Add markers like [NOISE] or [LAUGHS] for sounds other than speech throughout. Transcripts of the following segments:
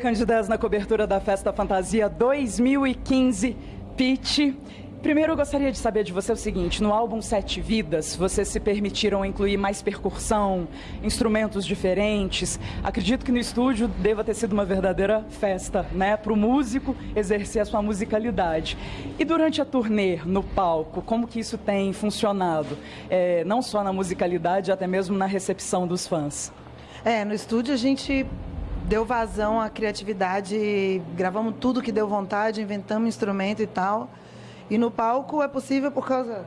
Candidez na cobertura da Festa Fantasia 2015 Pitch. Primeiro eu gostaria de saber de você o seguinte, no álbum Sete Vidas, vocês se permitiram incluir mais percussão, instrumentos diferentes. Acredito que no estúdio deva ter sido uma verdadeira festa, né, para o músico exercer a sua musicalidade. E durante a turnê, no palco, como que isso tem funcionado? É, não só na musicalidade, até mesmo na recepção dos fãs. É, no estúdio a gente deu vazão à criatividade, gravamos tudo que deu vontade, inventamos instrumento e tal. E no palco é possível por causa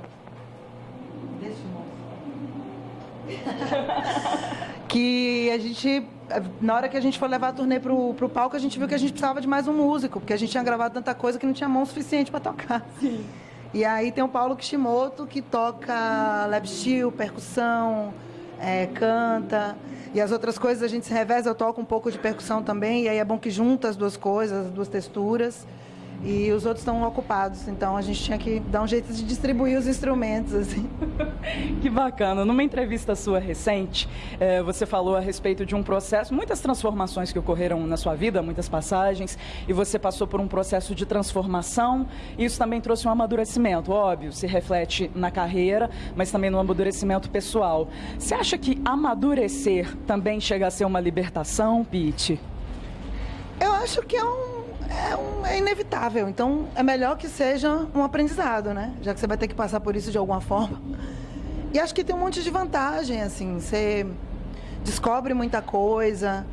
desse [LAUGHS] que a gente, na hora que a gente foi levar a turnê pro, pro palco, a gente viu que a gente precisava de mais um músico, porque a gente tinha gravado tanta coisa que não tinha mão suficiente para tocar. Sim. E aí tem o Paulo Kishimoto, que toca lap steel, percussão, é, canta. E as outras coisas a gente se reveza, eu toco um pouco de percussão também, e aí é bom que junta as duas coisas, as duas texturas e os outros estão ocupados. Então a gente tinha que dar um jeito de distribuir os instrumentos. Assim. [LAUGHS] que bacana. Numa entrevista sua recente, é, você falou a respeito de um processo, muitas transformações que ocorreram na sua vida, muitas passagens, e você passou por um processo de transformação. E isso também trouxe um amadurecimento, óbvio, se reflete na carreira, mas também no amadurecimento pessoal. Você acha que amadurecer também chega a ser uma libertação, Pete? Eu acho que é um é, um, é, inevitável. Então, é melhor que seja um aprendizado, né? Já que você vai ter que passar por isso de alguma forma. E acho que tem um monte de vantagem, assim. Você descobre muita coisa.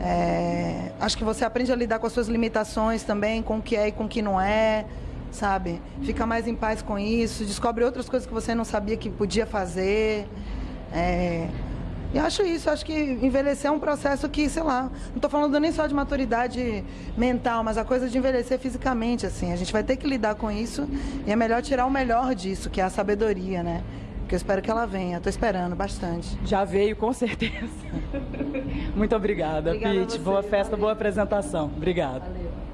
É, acho que você aprende a lidar com as suas limitações também, com o que é e com o que não é, sabe? Fica mais em paz com isso. Descobre outras coisas que você não sabia que podia fazer. É, e acho isso, acho que envelhecer é um processo que, sei lá, não estou falando nem só de maturidade mental, mas a coisa de envelhecer fisicamente, assim. A gente vai ter que lidar com isso e é melhor tirar o melhor disso, que é a sabedoria, né? Que eu espero que ela venha, estou esperando bastante. Já veio, com certeza. [LAUGHS] Muito obrigada, obrigada Pete. Boa festa, valeu. boa apresentação. Obrigado. Valeu.